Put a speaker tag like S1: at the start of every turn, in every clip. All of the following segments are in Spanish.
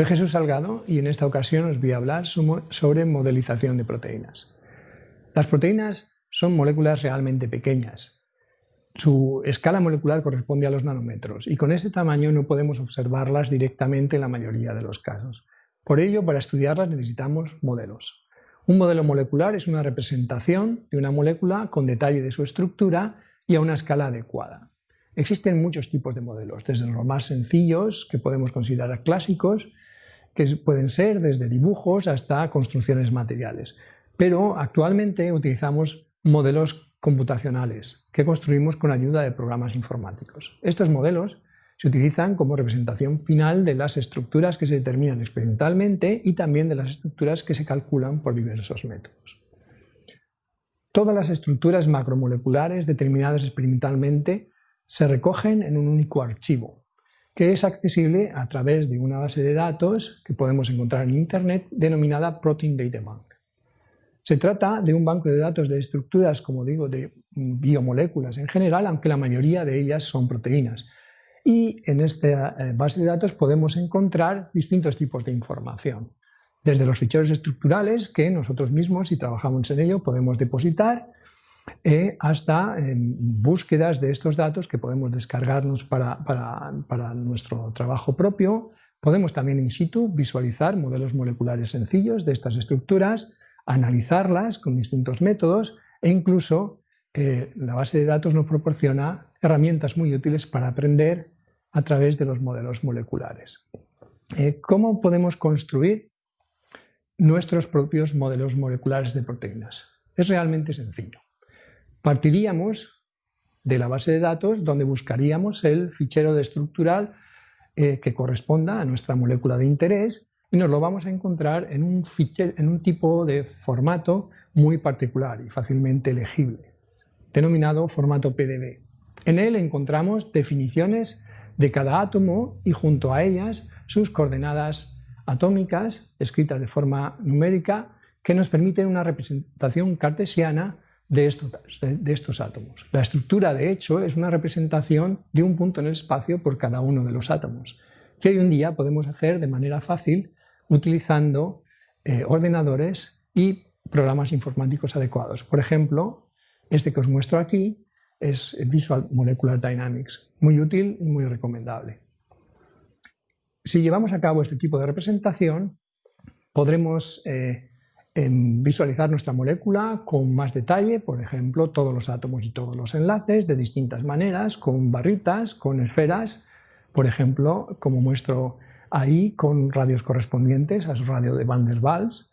S1: Soy Jesús Salgado y en esta ocasión os voy a hablar sobre modelización de proteínas. Las proteínas son moléculas realmente pequeñas. Su escala molecular corresponde a los nanómetros y con ese tamaño no podemos observarlas directamente en la mayoría de los casos. Por ello, para estudiarlas necesitamos modelos. Un modelo molecular es una representación de una molécula con detalle de su estructura y a una escala adecuada. Existen muchos tipos de modelos, desde los más sencillos, que podemos considerar clásicos, que pueden ser desde dibujos hasta construcciones materiales. Pero actualmente utilizamos modelos computacionales que construimos con ayuda de programas informáticos. Estos modelos se utilizan como representación final de las estructuras que se determinan experimentalmente y también de las estructuras que se calculan por diversos métodos. Todas las estructuras macromoleculares determinadas experimentalmente se recogen en un único archivo, que es accesible a través de una base de datos que podemos encontrar en Internet denominada Protein Data Bank. Se trata de un banco de datos de estructuras, como digo, de biomoléculas en general, aunque la mayoría de ellas son proteínas. Y en esta eh, base de datos podemos encontrar distintos tipos de información. Desde los ficheros estructurales, que nosotros mismos, si trabajamos en ello, podemos depositar, eh, hasta búsquedas de estos datos que podemos descargarnos para, para, nuestro trabajo propio. Podemos también in situ visualizar modelos moleculares sencillos de estas estructuras, analizarlas con distintos métodos e incluso eh, la base de datos nos proporciona herramientas muy útiles para aprender a través de los modelos moleculares. Eh, ¿Cómo podemos construir nuestros propios modelos moleculares de proteínas? Es realmente sencillo. Partiríamos de la base de datos donde buscaríamos el fichero de estructural eh, que corresponda a nuestra molécula de interés y nos lo vamos a encontrar en un, en un tipo de formato muy particular y fácilmente legible, denominado formato PDB. En él encontramos definiciones de cada átomo y junto a ellas sus coordenadas atómicas escritas de forma numérica que nos permiten una representación cartesiana de estos, átomos. La estructura, de hecho, es una representación de un punto en el espacio por cada uno de los átomos, que hoy en día podemos hacer de manera fácil utilizando eh, ordenadores y programas informáticos adecuados. Por ejemplo, este que os muestro aquí es Visual Molecular Dynamics, muy útil y muy recomendable. Si llevamos a cabo este tipo de representación, podremos eh, visualizar nuestra molécula con más detalle, por ejemplo, todos los átomos y todos los enlaces de distintas maneras, con barritas, con esferas, por ejemplo, como muestro ahí, con radios correspondientes a su radio de Van der Waals,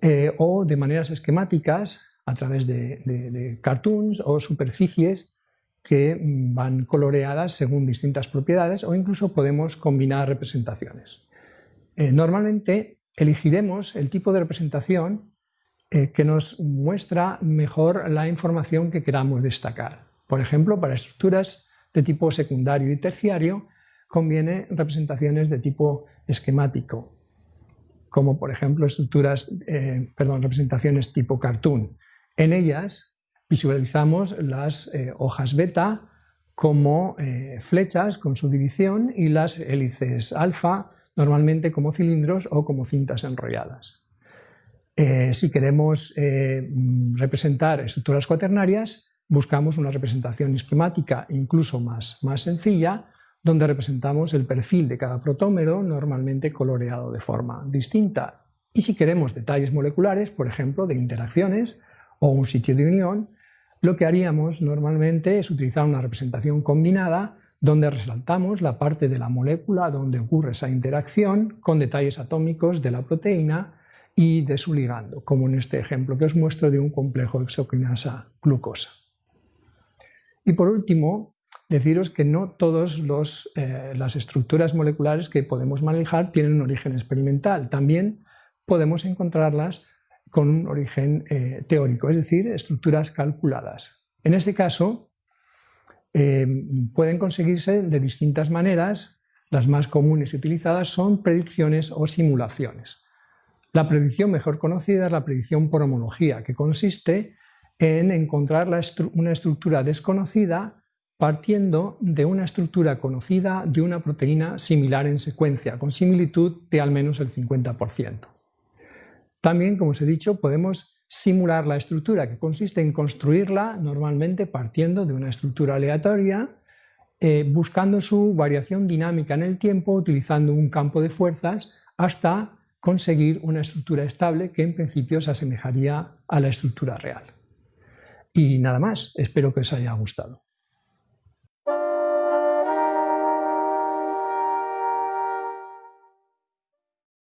S1: eh, o de maneras esquemáticas a través de, cartoons o superficies que van coloreadas según distintas propiedades o incluso podemos combinar representaciones. Eh, normalmente elegiremos el tipo de representación eh, que nos muestra mejor la información que queramos destacar. Por ejemplo, para estructuras de tipo secundario y terciario conviene representaciones de tipo esquemático, como por ejemplo estructuras, eh, perdón, representaciones tipo cartoon. En ellas visualizamos las eh, hojas beta como flechas con su división y las hélices alfa normalmente como cilindros o como cintas enrolladas. Eh, si queremos eh, representar estructuras cuaternarias, buscamos una representación esquemática incluso más, más sencilla, donde representamos el perfil de cada protómero, normalmente coloreado de forma distinta. Y si queremos detalles moleculares, por ejemplo, de interacciones o un sitio de unión, lo que haríamos normalmente es utilizar una representación combinada donde resaltamos la parte de la molécula donde ocurre esa interacción con detalles atómicos de la proteína y de su ligando, como en este ejemplo que os muestro de un complejo exoquinasa glucosa. Y por último, deciros que no todas eh, las estructuras moleculares que podemos manejar tienen un origen experimental, también podemos encontrarlas con un origen eh, teórico, es decir, estructuras calculadas. En este caso, eh, pueden conseguirse de distintas maneras, las más comunes y utilizadas son predicciones o simulaciones. La predicción mejor conocida es la predicción por homología, que consiste en encontrar una estructura desconocida partiendo de una estructura conocida de una proteína similar en secuencia, con similitud de al menos el 50%. También, como os he dicho, podemos simular la estructura, que consiste en construirla normalmente partiendo de una estructura aleatoria, eh, buscando su variación dinámica en el tiempo, utilizando un campo de fuerzas, hasta conseguir una estructura estable que en principio se asemejaría a la estructura real. Y nada más, espero que os haya gustado.